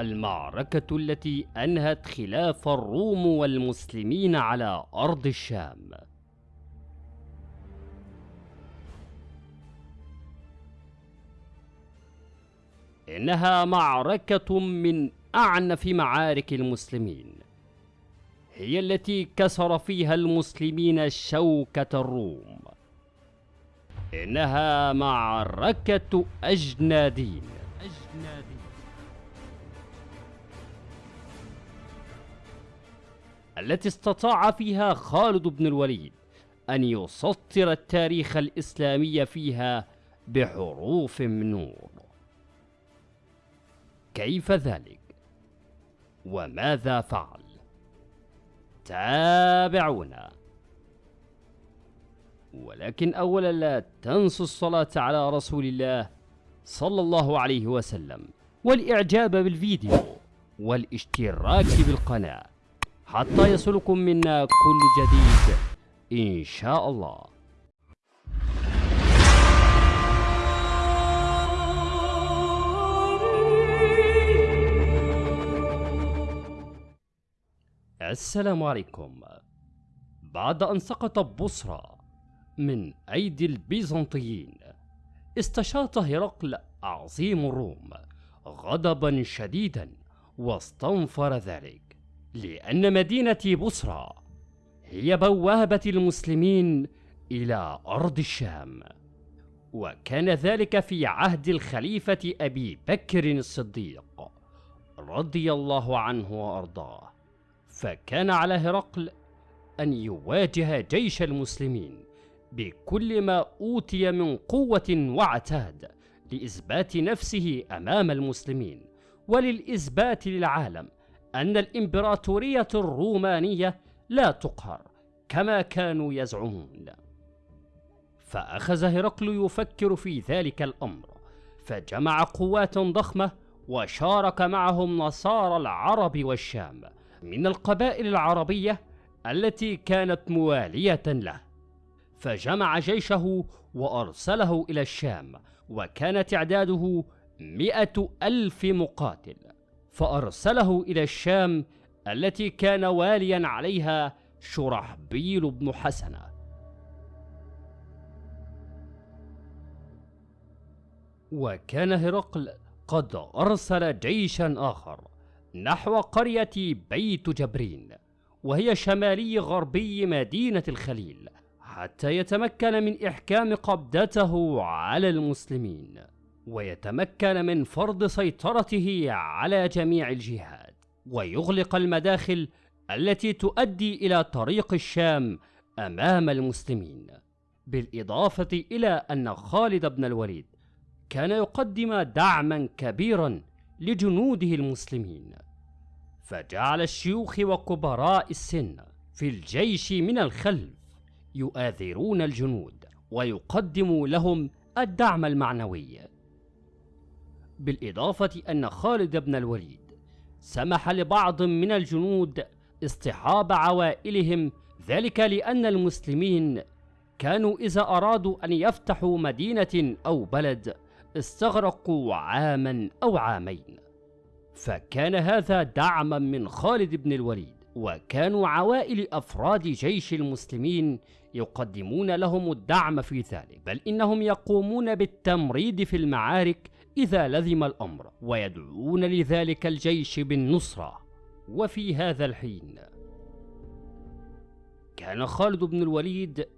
المعركة التي أنهت خلاف الروم والمسلمين على أرض الشام. إنها معركة من أعنف معارك المسلمين هي التي كسر فيها المسلمين شوكة الروم. إنها معركة أجنادين. أجنادين التي استطاع فيها خالد بن الوليد أن يسطر التاريخ الإسلامي فيها بحروف من نور كيف ذلك؟ وماذا فعل؟ تابعونا ولكن أولا لا تنسوا الصلاة على رسول الله صلى الله عليه وسلم والإعجاب بالفيديو والاشتراك بالقناة حتى يصلكم منا كل جديد. إن شاء الله. السلام عليكم. بعد أن سقط بصرى من أيدي البيزنطيين استشاط هرقل عظيم الروم غضبا شديدا واستنفر ذلك. لأن مدينة بصرى هي بوابة المسلمين إلى أرض الشام. وكان ذلك في عهد الخليفة أبي بكر الصديق رضي الله عنه وأرضاه. فكان على هرقل أن يواجه جيش المسلمين بكل ما أوتي من قوة وعتاد لإثبات نفسه أمام المسلمين وللإثبات للعالم. أن الإمبراطورية الرومانية لا تقهر كما كانوا يزعمون. فأخذ هرقل يفكر في ذلك الأمر فجمع قوات ضخمة وشارك معهم نصارى العرب والشام من القبائل العربية التي كانت موالية له. فجمع جيشه وأرسله إلى الشام وكان تعداده مئة ألف مقاتل. فأرسله إلى الشام التي كان واليا عليها شرحبيل بن حسنة وكان هرقل قد أرسل جيشا آخر نحو قرية بيت جبرين وهي شمالي غربي مدينة الخليل حتى يتمكن من إحكام قبضته على المسلمين. ويتمكن من فرض سيطرته على جميع الجهات ويغلق المداخل التي تؤدي إلى طريق الشام أمام المسلمين. بالإضافة إلى أن خالد بن الوليد كان يقدم دعما كبيرا لجنوده المسلمين. فجعل الشيوخ وكبراء السن في الجيش من الخلف يؤاثرون الجنود ويقدموا لهم الدعم المعنوي. بالإضافة أن خالد بن الوليد سمح لبعض من الجنود اصطحاب عوائلهم ذلك لأن المسلمين كانوا إذا أرادوا أن يفتحوا مدينة أو بلد استغرقوا عاما أو عامين. فكان هذا دعما من خالد بن الوليد وكانوا عوائل أفراد جيش المسلمين يقدمون لهم الدعم في ذلك بل إنهم يقومون بالتمريد في المعارك إذا لزم الأمر ويدعون لذلك الجيش بالنصرة. وفي هذا الحين كان خالد بن الوليد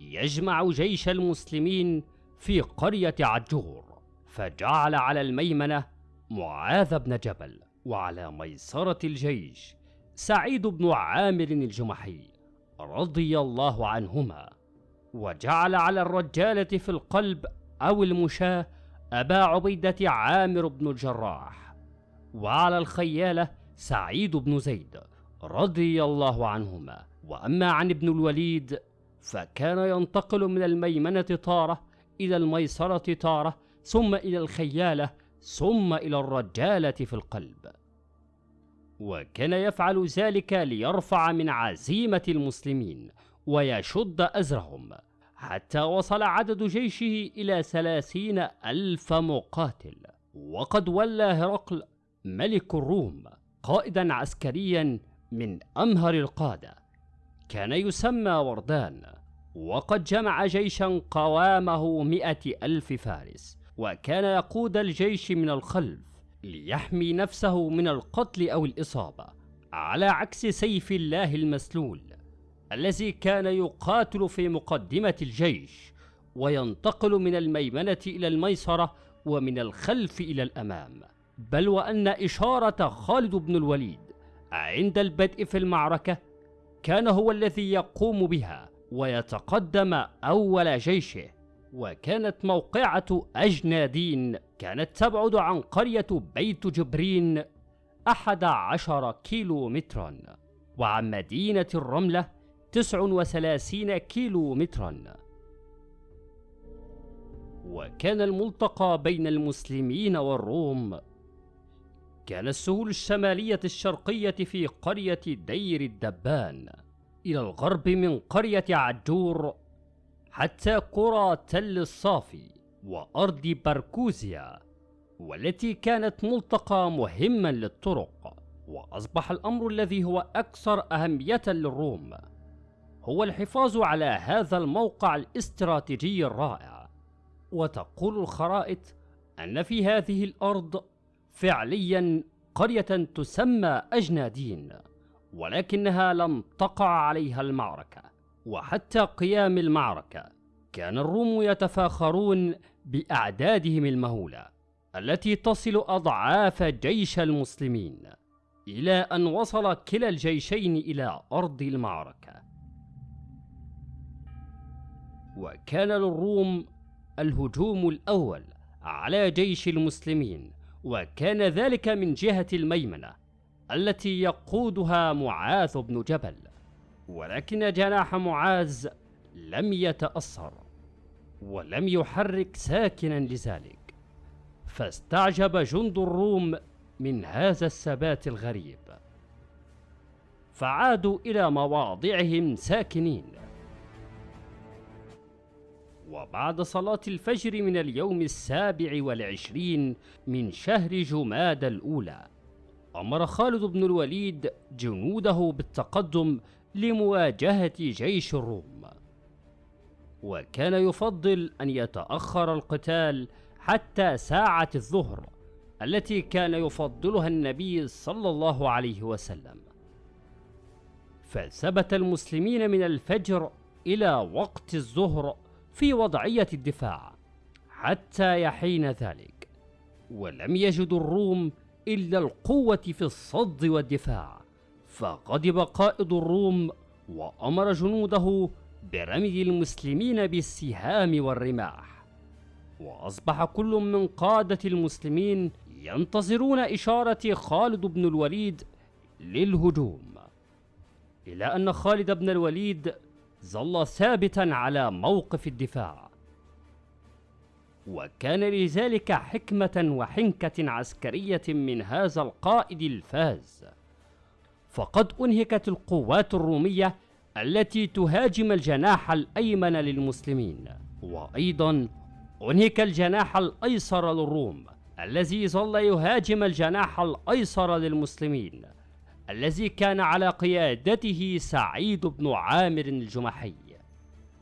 يجمع جيش المسلمين في قرية عجور فجعل على الميمنة معاذ بن جبل وعلى ميسرة الجيش سعيد بن عامر الجمحي رضي الله عنهما وجعل على الرجالة في القلب أو المشاة أبا عبيدة عامر بن الجراح وعلى الخيالة سعيد بن زيد رضي الله عنهما. وأما عن ابن الوليد فكان ينتقل من الميمنة طارة إلى الميسرة طارة ثم إلى الخيالة ثم إلى الرجالة في القلب. وكان يفعل ذلك ليرفع من عزيمة المسلمين ويشد أزرهم. حتى وصل عدد جيشه إلى ثلاثين ألف مقاتل. وقد ولى هرقل ملك الروم قائدا عسكريا من أمهر القادة. كان يسمى وردان. وقد جمع جيشا قوامه مئة ألف فارس. وكان يقود الجيش من الخلف ليحمي نفسه من القتل أو الإصابة. على عكس سيف الله المسلول الذي كان يقاتل في مقدمة الجيش وينتقل من الميمنة إلى الميسرة ومن الخلف إلى الأمام. بل وأن إشارة خالد بن الوليد عند البدء في المعركة كان هو الذي يقوم بها ويتقدم أول جيشه. وكانت موقعة أجنادين كانت تبعد عن قرية بيت جبرين أحد عشر كيلو مترا وعن مدينة الرملة تسع وثلاثين كيلو مترا وكان الملتقى بين المسلمين والروم كان السهول الشمالية الشرقية في قرية دير الدبان إلى الغرب من قرية عجور حتى قرى تل الصافي وأرض بركوزيا والتي كانت ملتقى مهما للطرق وأصبح الأمر الذي هو أكثر أهمية للروم. هو الحفاظ على هذا الموقع الاستراتيجي الرائع. وتقول الخرائط أن في هذه الأرض فعليا قرية تسمى أجنادين ولكنها لم تقع عليها المعركة. وحتى قيام المعركة كان الروم يتفاخرون بأعدادهم المهولة التي تصل أضعاف جيش المسلمين إلى أن وصل كلا الجيشين إلى أرض المعركة. وكان للروم الهجوم الأول على جيش المسلمين وكان ذلك من جهة الميمنة التي يقودها معاذ بن جبل ولكن جناح معاذ لم يتأثر ولم يحرك ساكنا لذلك. فاستعجب جند الروم من هذا الثبات الغريب. فعادوا إلى مواضعهم ساكنين. وبعد صلاة الفجر من اليوم السابع والعشرين من شهر جماد الأولى أمر خالد بن الوليد جنوده بالتقدم لمواجهة جيش الروم. وكان يفضل أن يتأخر القتال حتى ساعة الظهر التي كان يفضلها النبي صلى الله عليه وسلم. فثبت المسلمين من الفجر إلى وقت الظهر في وضعية الدفاع حتى يحين ذلك ولم يجدوا الروم إلا القوة في الصد والدفاع فغضب قائد الروم وأمر جنوده برمي المسلمين بالسهام والرماح. وأصبح كل من قادة المسلمين ينتظرون إشارة خالد بن الوليد للهجوم. إلى أن خالد بن الوليد ظل ثابتا على موقف الدفاع. وكان لذلك حكمة وحنكة عسكرية من هذا القائد الفاز. فقد أنهكت القوات الرومية التي تهاجم الجناح الأيمن للمسلمين. وأيضا أنهك الجناح الأيسر للروم الذي ظل يهاجم الجناح الأيسر للمسلمين. الذي كان على قيادته سعيد بن عامر الجمحي.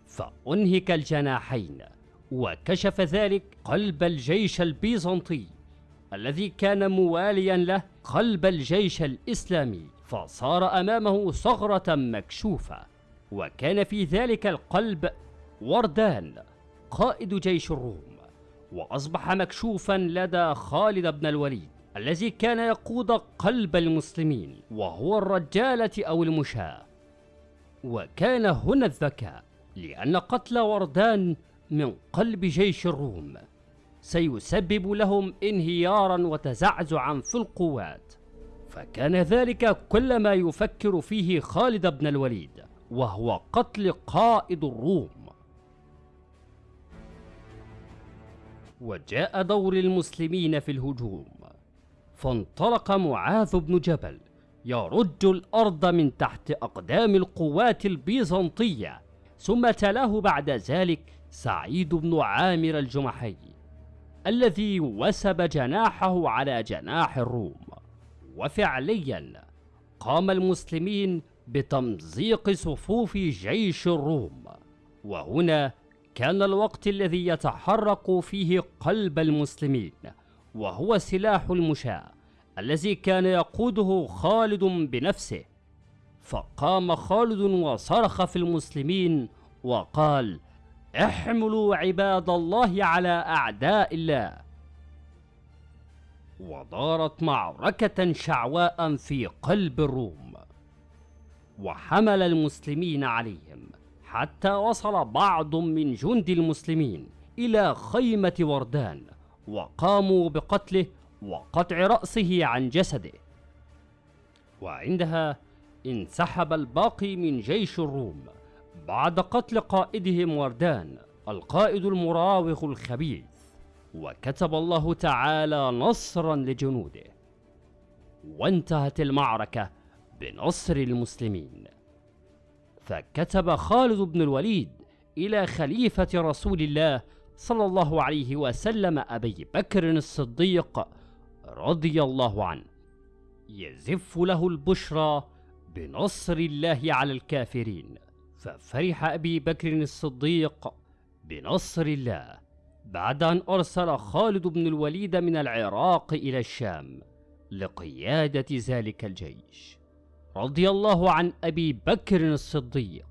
فأنهك الجناحين وكشف ذلك قلب الجيش البيزنطي الذي كان مواليا له قلب الجيش الإسلامي فصار أمامه ثغرة مكشوفة وكان في ذلك القلب وردان قائد جيش الروم وأصبح مكشوفا لدى خالد بن الوليد. الذي كان يقود قلب المسلمين وهو الرجالة أو المشاة. وكان هنا الذكاء لأن قتل وردان من قلب جيش الروم. سيسبب لهم انهيارا وتزعزعا في القوات. فكان ذلك كل ما يفكر فيه خالد بن الوليد وهو قتل قائد الروم. وجاء دور المسلمين في الهجوم. فانطلق معاذ بن جبل يرج الأرض من تحت أقدام القوات البيزنطية ثم تلاه بعد ذلك سعيد بن عامر الجمحي الذي وسب جناحه على جناح الروم. وفعليا قام المسلمين بتمزيق صفوف جيش الروم. وهنا كان الوقت الذي يتحرك فيه قلب المسلمين وهو سلاح المشاة الذي كان يقوده خالد بنفسه. فقام خالد وصرخ في المسلمين وقال احملوا عباد الله على أعداء الله. ودارت معركة شعواء في قلب الروم. وحمل المسلمين عليهم حتى وصل بعض من جند المسلمين إلى خيمة وردان. وقاموا بقتله وقطع رأسه عن جسده. وعندها انسحب الباقي من جيش الروم بعد قتل قائدهم وردان القائد المراوغ الخبيث. وكتب الله تعالى نصرا لجنوده. وانتهت المعركة بنصر المسلمين. فكتب خالد بن الوليد إلى خليفة رسول الله صلى الله عليه وسلم أبي بكر الصديق رضي الله عنه. يزف له البشرى بنصر الله على الكافرين. ففرح أبي بكر الصديق بنصر الله بعد أن أرسل خالد بن الوليد من العراق إلى الشام لقيادة ذلك الجيش. رضي الله عن أبي بكر الصديق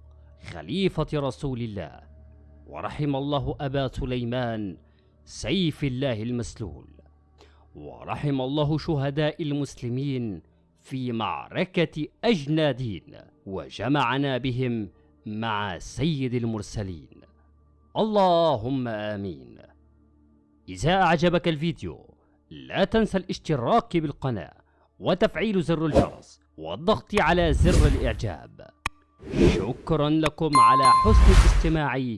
خليفة رسول الله ورحم الله أبا سليمان سيف الله المسلول. ورحم الله شهداء المسلمين في معركة أجنادين وجمعنا بهم مع سيد المرسلين. اللهم آمين. إذا أعجبك الفيديو لا تنسى الاشتراك بالقناة وتفعيل زر الجرس والضغط على زر الإعجاب. شكرا لكم على حسن الاستماع.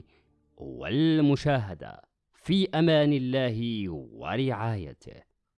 والمشاهدة في أمان الله ورعايته.